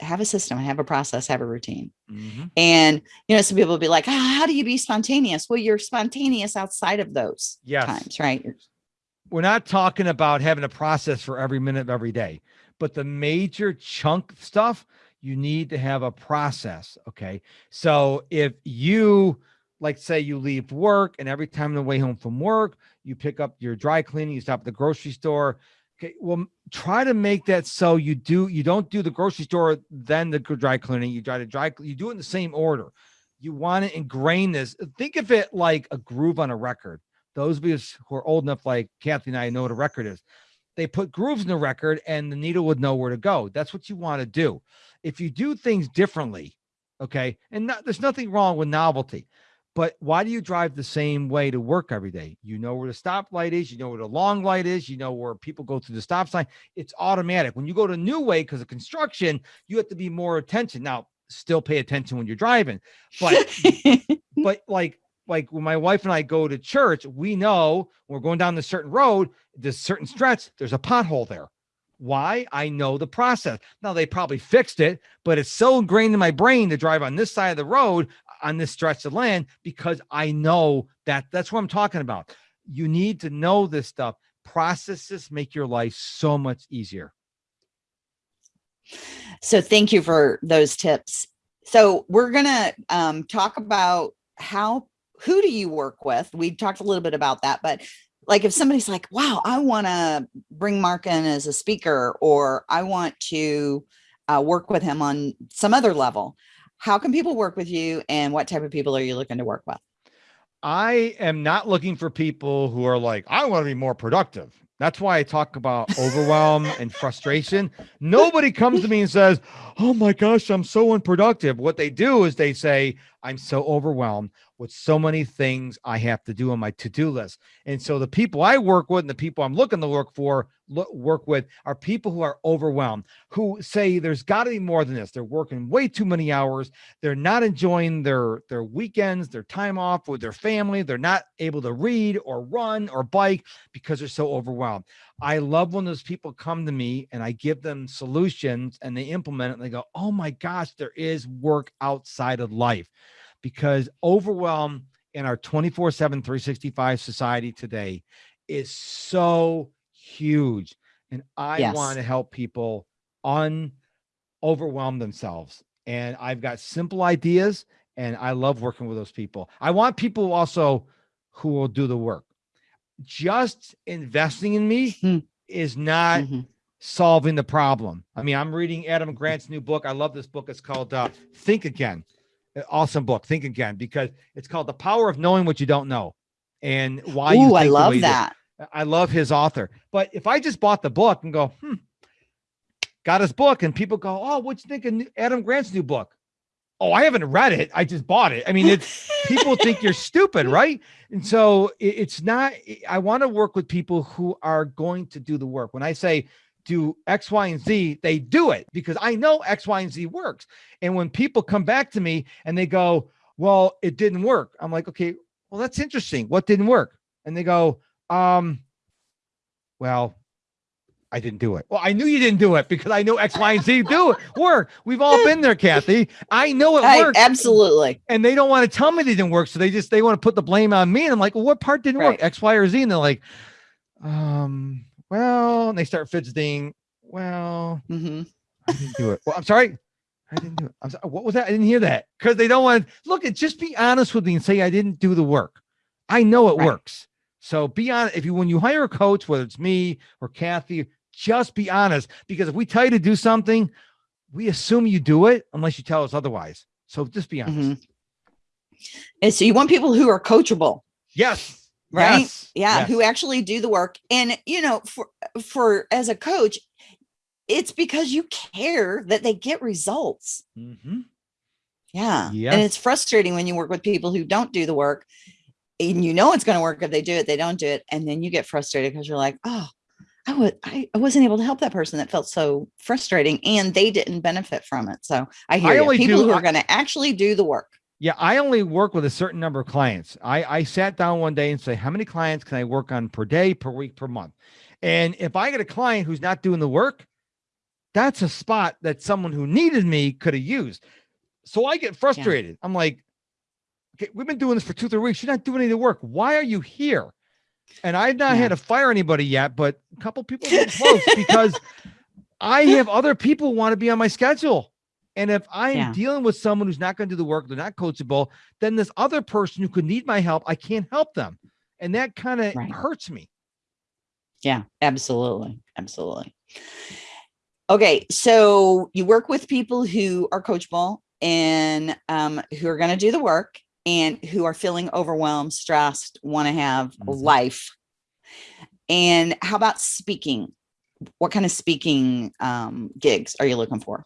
have a system, have a process, have a routine. Mm -hmm. And, you know, some people will be like, oh, how do you be spontaneous? Well, you're spontaneous outside of those yes. times, right? We're not talking about having a process for every minute of every day, but the major chunk stuff, you need to have a process. Okay. So if you, like say you leave work and every time on the way home from work, you pick up your dry cleaning, you stop at the grocery store, Okay, well, try to make that so you do you don't do the grocery store then the dry cleaning. You try to dry you do it in the same order. You want to ingrain this. Think of it like a groove on a record. Those of us who are old enough, like Kathy and I, know what a record is. They put grooves in the record, and the needle would know where to go. That's what you want to do. If you do things differently, okay, and not, there's nothing wrong with novelty. But why do you drive the same way to work every day? You know where the stoplight is, you know where the long light is, you know where people go through the stop sign. It's automatic. When you go to new way because of construction, you have to be more attention. Now, still pay attention when you're driving, but but like like when my wife and I go to church, we know we're going down this certain road, this certain stretch, there's a pothole there. Why? I know the process. Now they probably fixed it, but it's so ingrained in my brain to drive on this side of the road on this stretch of land because I know that that's what I'm talking about. You need to know this stuff. Processes make your life so much easier. So thank you for those tips. So we're going to um, talk about how, who do you work with? We talked a little bit about that, but like if somebody's like, wow, I want to bring Mark in as a speaker, or I want to uh, work with him on some other level, how can people work with you and what type of people are you looking to work with? I am not looking for people who are like, I want to be more productive. That's why I talk about overwhelm and frustration. Nobody comes to me and says, Oh my gosh, I'm so unproductive. What they do is they say, I'm so overwhelmed with so many things I have to do on my to-do list. And so the people I work with and the people I'm looking to work for work with are people who are overwhelmed, who say there's got to be more than this. They're working way too many hours. They're not enjoying their their weekends, their time off with their family. They're not able to read or run or bike because they're so overwhelmed. I love when those people come to me and I give them solutions and they implement it and they go, "Oh my gosh, there is work outside of life." Because overwhelm in our 24 7 365 society today is so huge. And i yes. want to help people un overwhelm themselves. And i've got simple ideas and i love working with those people. I want people also who will do the work. Just investing in me hmm. is not mm-hmm. solving the problem. I mean i'm reading adam grant's new book. I love this book. It's called uh, think again awesome book. Think again because it's called The Power of Knowing What You Don't Know and why Ooh, I love that. I love his author. But if I just bought the book and go, hmm, got his book, and people go, Oh, what you think of Adam Grant's new book? Oh, I haven't read it. I just bought it. I mean, it's people think you're stupid, right? And so it's not, I want to work with people who are going to do the work. When I say do X, Y, and Z, they do it because I know X, Y, and Z works. And when people come back to me and they go, Well, it didn't work, I'm like, Okay, well, that's interesting. What didn't work? And they go, Um, well, I didn't do it. Well, I knew you didn't do it because I know X, Y, and Z do it work. We've all been there, Kathy. I know it works. Absolutely. And they don't want to tell me they didn't work. So they just they want to put the blame on me. And I'm like, well, what part didn't right. work? X, Y, or Z? And they're like, um, well, and they start fidgeting. Well, mm-hmm. I didn't do it. Well, I'm sorry. I didn't do it. I'm sorry. What was that? I didn't hear that because they don't want to look at just be honest with me and say I didn't do the work. I know it right. works. So be honest. If you when you hire a coach, whether it's me or Kathy, just be honest because if we tell you to do something, we assume you do it unless you tell us otherwise. So just be honest. Mm-hmm. And so you want people who are coachable. Yes right yes. yeah yes. who actually do the work and you know for for as a coach it's because you care that they get results mm-hmm. yeah yes. and it's frustrating when you work with people who don't do the work and you know it's going to work if they do it they don't do it and then you get frustrated because you're like oh I would I, I wasn't able to help that person that felt so frustrating and they didn't benefit from it. So I hear I you. people do, who are going to actually do the work. Yeah, I only work with a certain number of clients. I, I sat down one day and say, how many clients can I work on per day, per week, per month? And if I get a client who's not doing the work, that's a spot that someone who needed me could have used. So I get frustrated. Yeah. I'm like, okay, we've been doing this for two, three weeks. You're not doing any of the work. Why are you here? And I've not yeah. had to fire anybody yet, but a couple people close because I have other people want to be on my schedule. And if I'm yeah. dealing with someone who's not going to do the work, they're not coachable, then this other person who could need my help, I can't help them. And that kind of right. hurts me. Yeah, absolutely. Absolutely. Okay. So you work with people who are coachable and um, who are going to do the work and who are feeling overwhelmed, stressed, want to have mm-hmm. life. And how about speaking? What kind of speaking um, gigs are you looking for?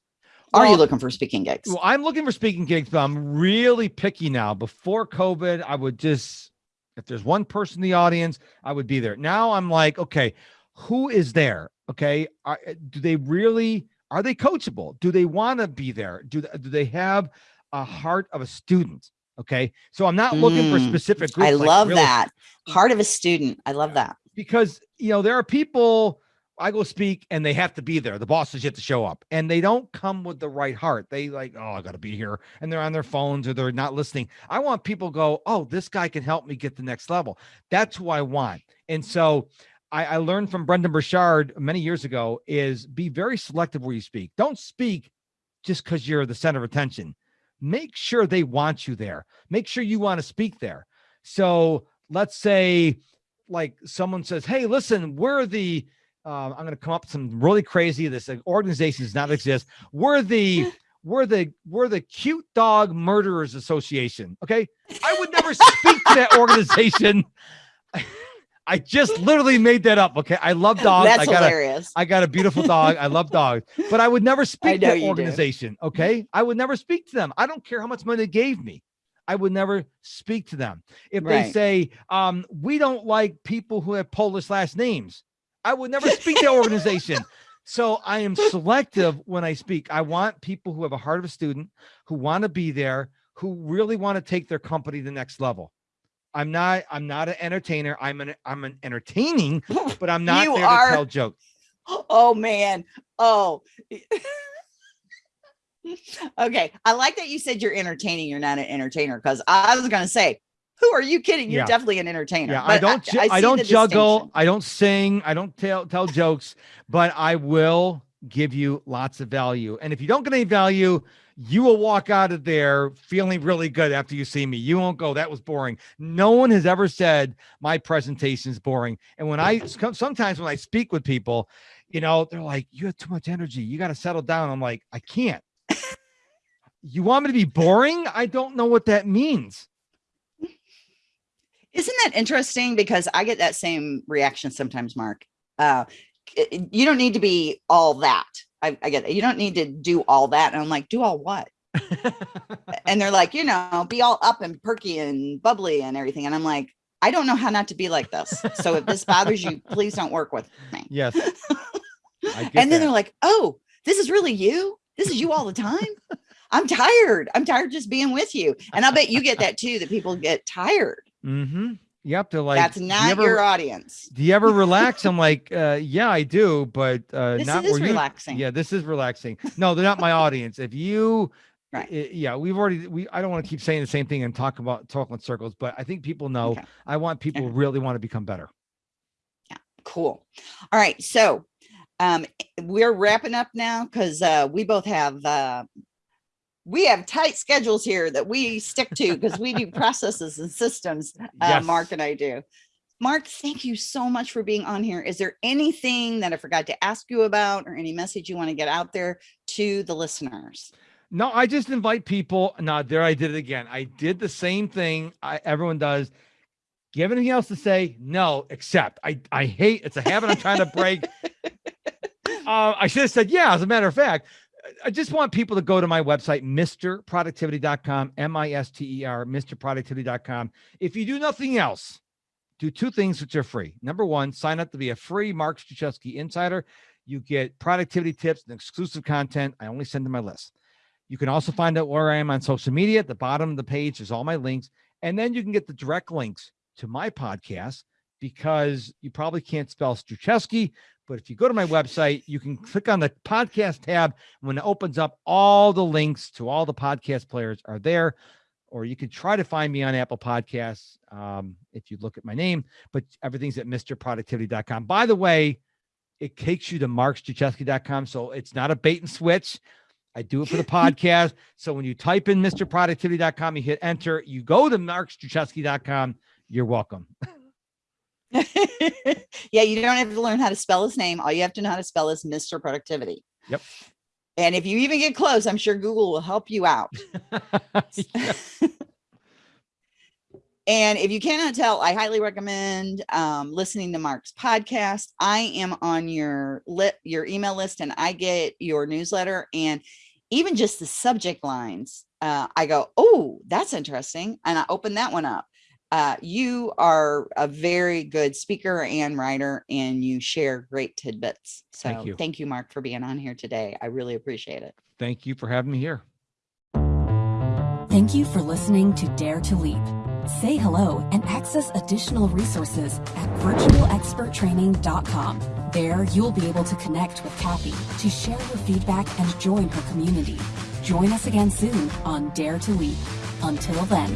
Are you looking for speaking gigs? Well, I'm looking for speaking gigs, but I'm really picky now. Before COVID, I would just, if there's one person in the audience, I would be there. Now I'm like, okay, who is there? Okay. Are, do they really, are they coachable? Do they want to be there? Do, do they have a heart of a student? Okay. So I'm not looking mm, for specific groups. I like love really, that. Heart of a student. I love that. Because, you know, there are people I go speak and they have to be there. The bosses have to show up and they don't come with the right heart. They like, oh, I got to be here. And they're on their phones or they're not listening. I want people go, oh, this guy can help me get the next level. That's who I want. And so I, I learned from Brendon Burchard many years ago is be very selective where you speak. Don't speak just because you're the center of attention. Make sure they want you there. Make sure you want to speak there. So let's say like someone says, hey, listen, we're the um, I'm going to come up with some really crazy. This organization does not exist. We're the we're the we're the cute dog murderers association. Okay, I would never speak to that organization. I just literally made that up. Okay, I love dogs. That's I got hilarious. A, I got a beautiful dog. I love dogs, but I would never speak to that you do. organization. Okay, I would never speak to them. I don't care how much money they gave me. I would never speak to them. If they say, um, we don't like people who have Polish last names, I would never speak to organization. So I am selective when I speak. I want people who have a heart of a student, who want to be there, who really want to take their company to the next level. I'm not, I'm not an entertainer. I'm an, I'm an entertaining, but I'm not You there are- to tell jokes. oh man. Oh. okay. I like that you said you're entertaining. You're not an entertainer because I was gonna say, who are you kidding? You're Yeah. definitely an entertainer. Yeah, I don't. ju- I, see don't juggle. I don't sing. I don't tell tell jokes. But I will give you lots of value. And if you don't get any value, you will walk out of there feeling really good after you see me. You won't go. That was boring. No one has ever said my presentation is boring. And when I sometimes when I speak with people, you know, they're like, "You have too much energy. You got to settle down." I'm like, "I can't." you want me to be boring? I don't know what that means. Isn't that interesting? Because I get that same reaction sometimes, Mark. Uh, you don't need to be all that. I, I get it. You don't need to do all that. And I'm like, do all what? And they're like, you know, be all up and perky and bubbly and everything. And I'm like, I don't know how not to be like this. So if this bothers you, please don't work with me. yes. And then that. they're like, oh, this is really you? This is you all the time? I'm tired. I'm tired just being with you. And I bet you get that too, that people get tired. Mm-hmm. Yep. They're like, That's "Do you not ever- your audience. Do you ever relax? I'm like, uh, yeah, I do, but uh, This not is where you. relaxing. Yeah, this is relaxing. No, they're not my audience. If you, Right. i- yeah, we've already. We I don't want to keep saying the same thing and talk about talking in circles, but I think people know. Okay. I want people who really want to become better. Yeah. Cool. All right. So um we're wrapping up now because uh we both have uh we have tight schedules here that we stick to because we do processes and systems uh, Yes. mark and i do mark thank you so much for being on here is there anything that i forgot to ask you about or any message you want to get out there to the listeners No, I just invite people. No, there I did it again. I did the same thing I, everyone does. Do you have anything else to say? No, except I I hate it's a habit I'm trying to break. uh, I should have said yeah. As a matter of fact, I just want people to go to my website, MrProductivity.com, M-I-S-T-E-R, MrProductivity.com. If you do nothing else, do two things which are free. Number one, sign up to be a free Mark Struczewski insider. You get productivity tips and exclusive content. I only send to my list. You can also find out where I am on social media. At the bottom of the page is all my links. And then you can get the direct links to my podcast because you probably can't spell Struczewski. But if you go to my website, you can click on the podcast tab. When it opens up, all the links to all the podcast players are there. Or you can try to find me on Apple Podcasts um, if you look at my name, but everything's at MrProductivity.com. By the way, it takes you to markstruczewski.com. So it's not a bait and switch. I do it for the podcast. So when you type in MrProductivity.com, you hit enter, you go to markstruczewski.com. You're welcome. yeah, you don't have to learn how to spell his name. All you have to know how to spell is Mr. Productivity. Yep. And if you even get close, I'm sure Google will help you out. And if you cannot tell, I highly recommend um, listening to Mark's podcast. I am on your lit your email list, and I get your newsletter, and even just the subject lines. Uh, I go, oh, that's interesting, and I open that one up. Uh, you are a very good speaker and writer, and you share great tidbits. So Thank you. thank you, Mark, for being on here today. I really appreciate it. Thank you for having me here. Thank you for listening to Dare to Leap. Say hello and access additional resources at virtualexperttraining.com. There, you'll be able to connect with Kathy to share your feedback and join her community. Join us again soon on Dare to Leap. Until then.